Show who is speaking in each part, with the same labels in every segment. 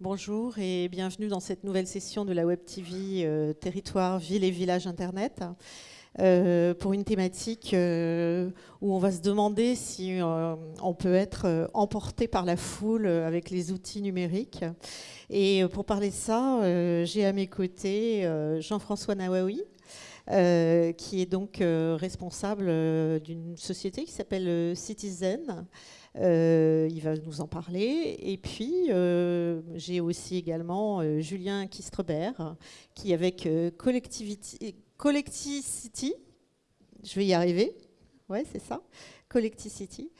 Speaker 1: Bonjour et bienvenue dans cette nouvelle session de la Web TV euh, Territoire, Ville et Village Internet. Euh, pour une thématique euh, où on va se demander si on peut être emporté par la foule avec les outils numériques. Et pour parler de ça, j'ai à mes côtés Jean-François Nawawi, qui est donc responsable d'une société qui s'appelle Citizen. Euh, il va nous en parler. Et puis, euh, j'ai aussi également euh, Julien Kistrebert, qui avec Collectivity, Collectivity, je vais y arriver, ouais, c'est ça, Collectivity,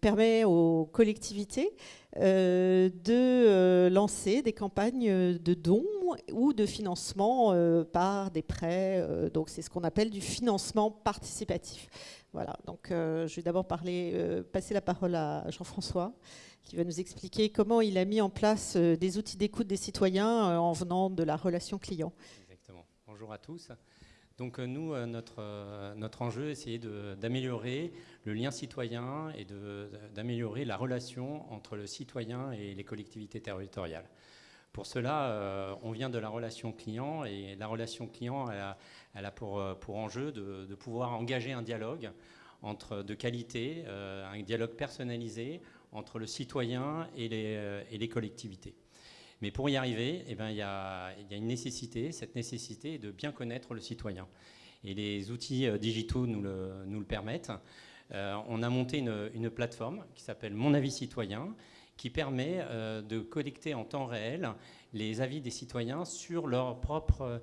Speaker 1: permet aux collectivités de lancer des campagnes de dons ou de financement par des prêts. donc, c'est ce qu'on appelle du financement participatif. Voilà, donc euh, je vais d'abord euh, passer la parole à Jean-François, qui va nous expliquer comment il a mis en place euh, des outils d'écoute des citoyens en venant de la relation client.
Speaker 2: Exactement. Bonjour à tous. Donc nous, notre, notre enjeu est essayer d'améliorer le lien citoyen et d'améliorer la relation entre le citoyen et les collectivités territoriales. Pour cela, on vient de la relation client et la relation client, elle a, pour, euh, enjeu de, pouvoir engager un dialogue de qualité, euh, un dialogue personnalisé entre le citoyen euh, et les collectivités. Mais pour y arriver, eh ben, il, y a, une nécessité. Cette nécessité est de bien connaître le citoyen. Et les outils digitaux nous le, nous le permettent. on a monté une, une plateforme qui s'appelle Mon avis citoyen, qui permet de collecter en temps réel les avis des citoyens sur leur propre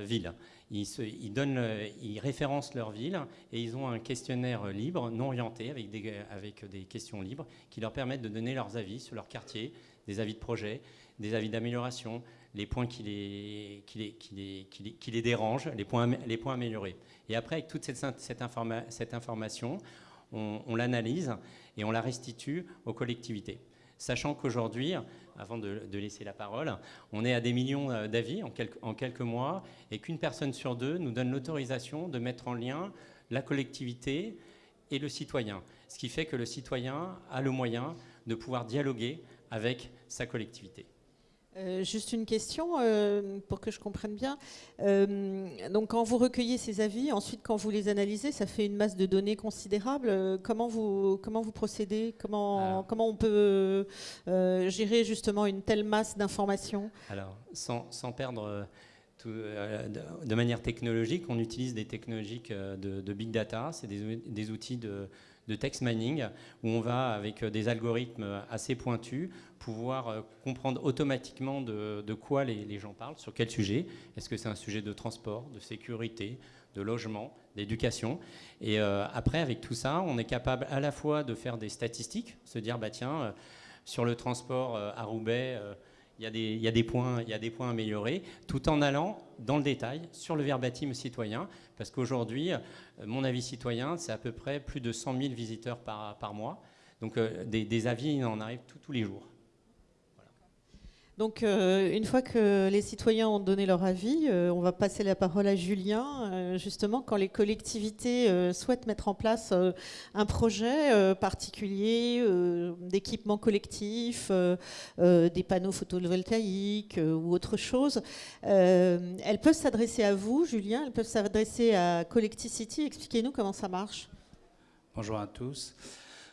Speaker 2: ville ils, donnent, ils, référencent leur ville et ils ont un questionnaire libre, non orienté, avec des, avec des questions libres, qui leur permettent de donner leurs avis sur leur quartier, des avis de projet, des avis d'amélioration, les points qui les, dérangent, les points, améliorés. Et après, avec toute cette, information, on, l'analyse et on la restitue aux collectivités. Sachant qu'aujourd'hui, avant de, laisser la parole. On est à des millions euh, d'avis en quelques mois et qu'une personne sur deux nous donne l'autorisation de mettre en lien la collectivité et le citoyen. Ce qui fait que le citoyen a le moyen de pouvoir dialoguer avec sa collectivité.
Speaker 1: Euh, juste une question euh, pour que je comprenne bien. Euh, donc, quand vous recueillez ces avis, ensuite, quand vous les analysez, ça fait une masse de données considérable. comment vous comment vous procédez? Comment comment on peut gérer justement une telle masse d'informations?
Speaker 2: Alors, sans, sans perdre de manière technologique, on utilise des technologies de, big data. C'est des, des, outils de, de text mining où on va, avec des algorithmes assez pointus, pouvoir euh, comprendre automatiquement de, quoi les, gens parlent, sur quel sujet. Est-ce que c'est un sujet de transport, de sécurité, de logement, d'éducation? Et euh, après, avec tout ça, on est capable à la fois de faire des statistiques, se dire, bah tiens, euh, sur le transport à Roubaix, il y, a des, points, il y améliorés, tout en allant dans le détail sur le verbatim citoyen, parce qu'aujourd'hui, mon avis citoyen, c'est à peu près plus de 100 000 visiteurs par, par mois. Donc des, avis, il en arrive tous les jours.
Speaker 1: Donc, euh, une fois que les citoyens ont donné leur avis, euh, on va passer la parole à Julien. Euh, justement, quand les collectivités souhaitent mettre en place un projet particulier, d'équipement collectif, des panneaux photovoltaïques ou autre chose, elles peuvent s'adresser à vous, Julien, elles peuvent s'adresser à Collectivity. Expliquez-nous comment ça marche.
Speaker 3: Bonjour à tous.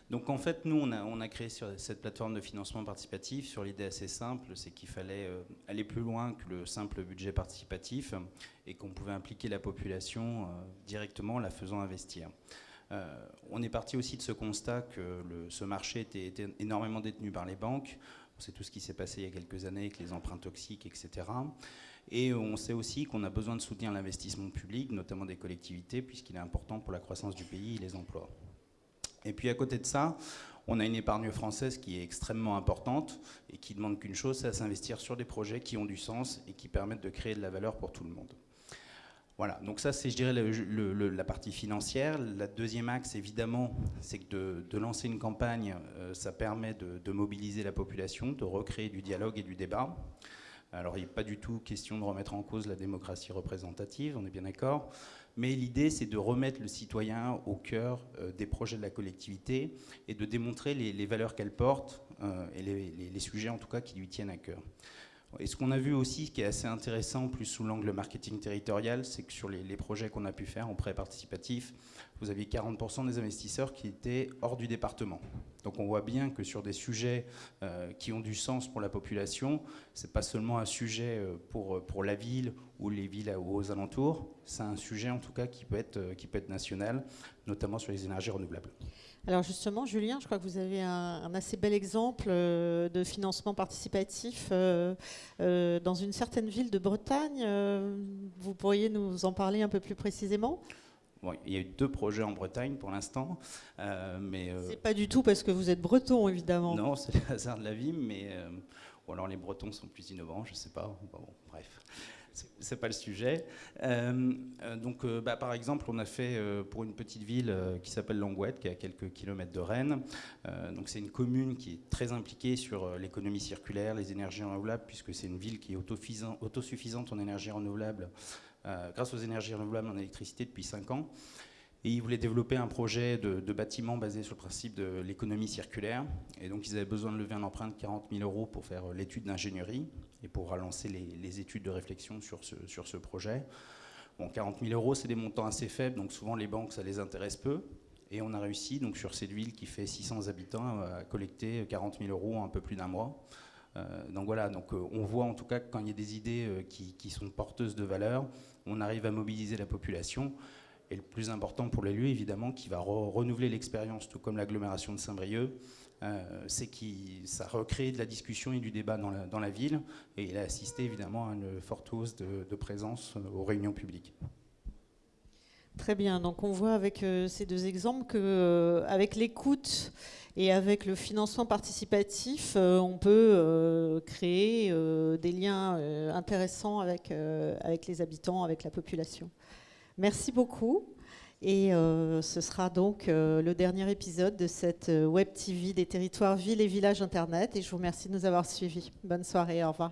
Speaker 3: Donc en fait, nous, on a, créé cette plateforme de financement participatif sur l'idée assez simple, c'est qu'il fallait euh, aller plus loin que le simple budget participatif et qu'on pouvait impliquer la population euh, directement en la faisant investir. Euh, on est parti aussi de ce constat que ce marché était, énormément détenu par les banques. On sait tout ce qui s'est passé il y a quelques années avec les emprunts toxiques, etc. Et on sait aussi qu'on a besoin de soutenir l'investissement public, notamment des collectivités, puisqu'il est important pour la croissance du pays et les emplois. Et puis à côté de ça, on a une épargne française qui est extrêmement importante et qui demande qu'une chose, c'est à s'investir sur des projets qui ont du sens et qui permettent de créer de la valeur pour tout le monde. Voilà, donc ça c'est, je dirais, la partie financière. La deuxième axe, évidemment, c'est que de, lancer une campagne, euh, ça permet de, mobiliser la population, de recréer du dialogue et du débat. Alors il n'est pas du tout question de remettre en cause la démocratie représentative, on est bien d'accord, Mais l'idée, c'est de remettre le citoyen au cœur des projets de la collectivité et de démontrer les, valeurs qu'elle porte et les, sujets, en tout cas, qui lui tiennent à cœur. Et ce qu'on a vu aussi, qui est assez intéressant, plus sous l'angle marketing territorial, c'est que sur les, projets qu'on a pu faire en prêt participatif, vous aviez 40% des investisseurs qui étaient hors du département. Donc on voit bien que sur des sujets euh, qui ont du sens pour la population, ce n'est pas seulement un sujet euh, pour, euh, pour la ville ou les villes aux alentours, c'est un sujet en tout cas qui peut, être, qui peut être national, notamment sur les énergies renouvelables.
Speaker 1: Alors justement, Julien, je crois que vous avez un, assez bel exemple de financement participatif dans une certaine ville de Bretagne. Vous pourriez nous en parler un peu plus précisément?
Speaker 3: Il y a eu deux projets en Bretagne pour l'instant,
Speaker 1: euh, mais euh, c'est pas du tout parce que vous êtes breton, évidemment.
Speaker 3: Non, c'est le hasard de la vie, mais euh, ou alors les Bretons sont plus innovants, je sais pas. Bon, bref, c'est pas le sujet. donc, bah, par exemple, on a fait pour une petite ville qui s'appelle Langouette, qui est à quelques kilomètres de Rennes. donc, c'est une commune qui est très impliquée sur l'économie circulaire, les énergies renouvelables, puisque c'est une ville qui est autosuffisante en énergie renouvelable euh, grâce aux énergies renouvelables en électricité depuis 5 ans. Et ils voulaient développer un projet de, bâtiment basé sur le principe de l'économie circulaire. Et donc ils avaient besoin de lever un emprunt de 40 000 euros pour faire euh, l'étude d'ingénierie et pour relancer les, études de réflexion sur ce, projet. Bon, 40 000 euros, c'est des montants assez faibles, donc souvent les banques, ça les intéresse peu. Et on a réussi, donc sur cette ville qui fait 600 habitants, à collecter 40 000 euros en un peu plus d'un mois. Euh, donc voilà, donc, euh, on voit en tout cas que quand il y a des idées euh, qui, sont porteuses de valeur, on arrive à mobiliser la population. Et le plus important pour les lieux, évidemment, qui va renouveler l'expérience, tout comme l'agglomération de Saint-Brieuc, c'est que ça recrée de la discussion et du débat dans la, ville. Et il a assisté évidemment à une forte hausse de, présence aux réunions publiques.
Speaker 1: Très bien. Donc on voit avec ces deux exemples qu'avec l'écoute et avec le financement participatif, euh, on peut euh, créer euh, des liens intéressants avec, avec les habitants, avec la population. Merci beaucoup. Et ce sera donc le dernier épisode de cette Web TV des territoires villes et villages Internet. Et je vous remercie de nous avoir suivis. Bonne soirée, au revoir.